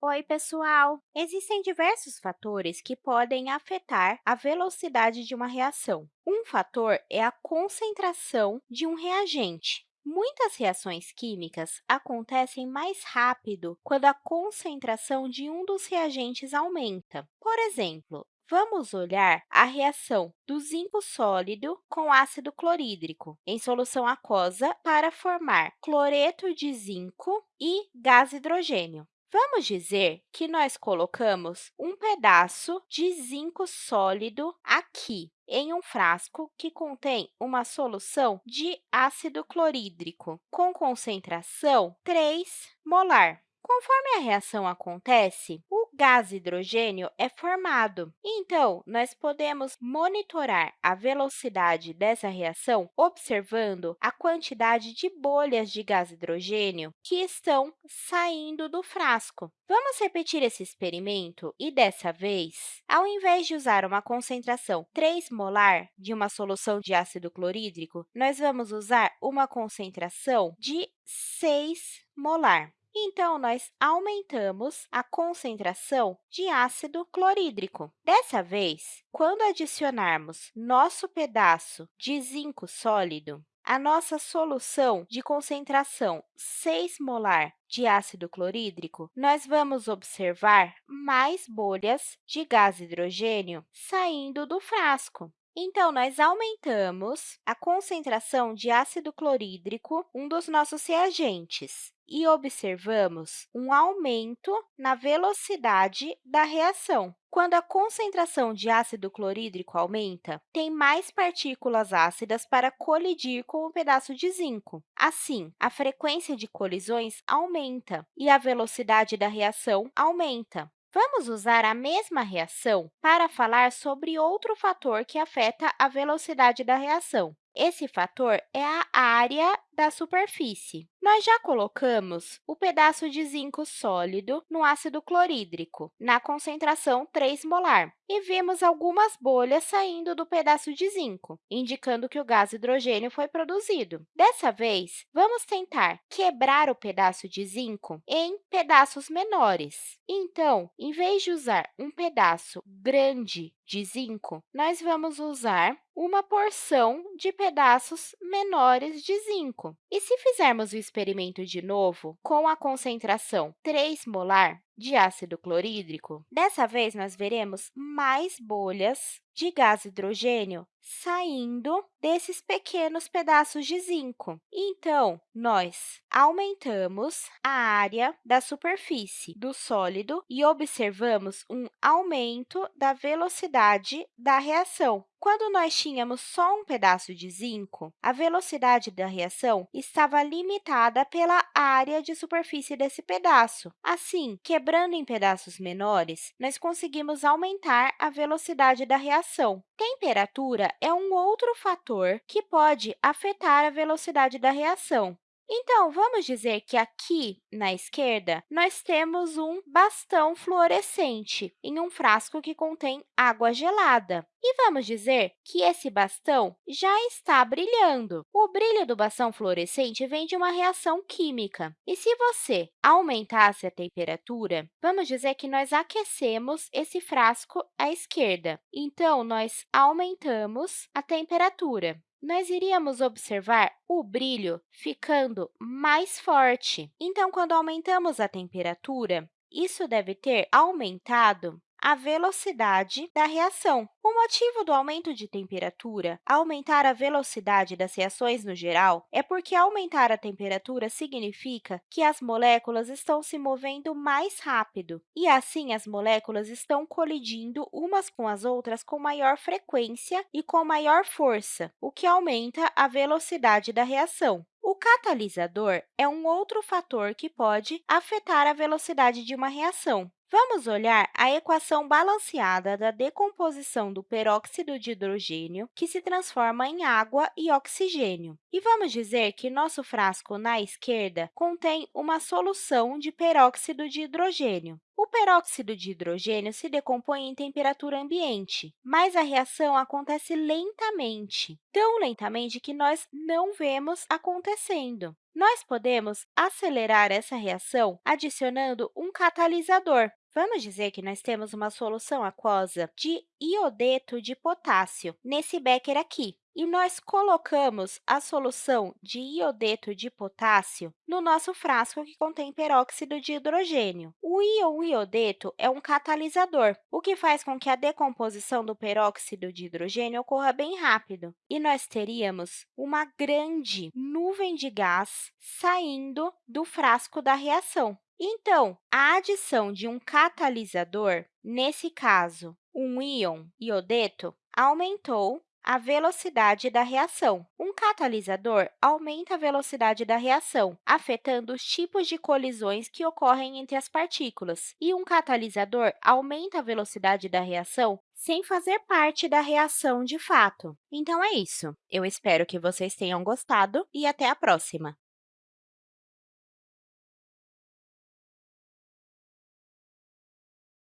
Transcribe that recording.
Oi, pessoal! Existem diversos fatores que podem afetar a velocidade de uma reação. Um fator é a concentração de um reagente. Muitas reações químicas acontecem mais rápido quando a concentração de um dos reagentes aumenta. Por exemplo, Vamos olhar a reação do zinco sólido com ácido clorídrico em solução aquosa para formar cloreto de zinco e gás hidrogênio. Vamos dizer que nós colocamos um pedaço de zinco sólido aqui, em um frasco que contém uma solução de ácido clorídrico com concentração 3 molar. Conforme a reação acontece, gás hidrogênio é formado. Então, nós podemos monitorar a velocidade dessa reação observando a quantidade de bolhas de gás hidrogênio que estão saindo do frasco. Vamos repetir esse experimento e, dessa vez, ao invés de usar uma concentração 3 molar de uma solução de ácido clorídrico, nós vamos usar uma concentração de 6 molar. Então, nós aumentamos a concentração de ácido clorídrico. Dessa vez, quando adicionarmos nosso pedaço de zinco sólido, a nossa solução de concentração 6 molar de ácido clorídrico, nós vamos observar mais bolhas de gás hidrogênio saindo do frasco. Então, nós aumentamos a concentração de ácido clorídrico, um dos nossos reagentes, e observamos um aumento na velocidade da reação. Quando a concentração de ácido clorídrico aumenta, tem mais partículas ácidas para colidir com o pedaço de zinco. Assim, a frequência de colisões aumenta e a velocidade da reação aumenta. Vamos usar a mesma reação para falar sobre outro fator que afeta a velocidade da reação. Esse fator é a área da superfície. Nós já colocamos o pedaço de zinco sólido no ácido clorídrico, na concentração 3 molar, e vimos algumas bolhas saindo do pedaço de zinco, indicando que o gás hidrogênio foi produzido. Dessa vez, vamos tentar quebrar o pedaço de zinco em pedaços menores. Então, em vez de usar um pedaço grande de zinco, nós vamos usar uma porção de pedaços menores de zinco. E se fizermos o experimento de novo com a concentração 3 molar de ácido clorídrico, dessa vez nós veremos mais bolhas de gás hidrogênio saindo desses pequenos pedaços de zinco. Então, nós aumentamos a área da superfície do sólido e observamos um aumento da velocidade da reação. Quando nós tínhamos só um pedaço de zinco, a velocidade da reação estava limitada pela área de superfície desse pedaço. Assim, quebrando em pedaços menores, nós conseguimos aumentar a velocidade da reação. Temperatura é um outro fator que pode afetar a velocidade da reação. Então, vamos dizer que aqui, na esquerda, nós temos um bastão fluorescente em um frasco que contém água gelada. E vamos dizer que esse bastão já está brilhando. O brilho do bastão fluorescente vem de uma reação química. E se você aumentasse a temperatura, vamos dizer que nós aquecemos esse frasco à esquerda. Então, nós aumentamos a temperatura nós iríamos observar o brilho ficando mais forte. Então, quando aumentamos a temperatura, isso deve ter aumentado a velocidade da reação. O motivo do aumento de temperatura, aumentar a velocidade das reações no geral, é porque aumentar a temperatura significa que as moléculas estão se movendo mais rápido, e assim as moléculas estão colidindo umas com as outras com maior frequência e com maior força, o que aumenta a velocidade da reação. O catalisador é um outro fator que pode afetar a velocidade de uma reação. Vamos olhar a equação balanceada da decomposição do peróxido de hidrogênio, que se transforma em água e oxigênio. E vamos dizer que nosso frasco na esquerda contém uma solução de peróxido de hidrogênio. O peróxido de hidrogênio se decompõe em temperatura ambiente, mas a reação acontece lentamente, tão lentamente que nós não vemos acontecendo. Nós podemos acelerar essa reação adicionando um catalisador. Vamos dizer que nós temos uma solução aquosa de iodeto de potássio, nesse becker aqui. E nós colocamos a solução de iodeto de potássio no nosso frasco que contém peróxido de hidrogênio. O íon iodeto é um catalisador, o que faz com que a decomposição do peróxido de hidrogênio ocorra bem rápido. E nós teríamos uma grande nuvem de gás saindo do frasco da reação. Então, a adição de um catalisador, nesse caso, um íon iodeto, aumentou a velocidade da reação. Um catalisador aumenta a velocidade da reação, afetando os tipos de colisões que ocorrem entre as partículas. E um catalisador aumenta a velocidade da reação sem fazer parte da reação de fato. Então, é isso. Eu espero que vocês tenham gostado e até a próxima!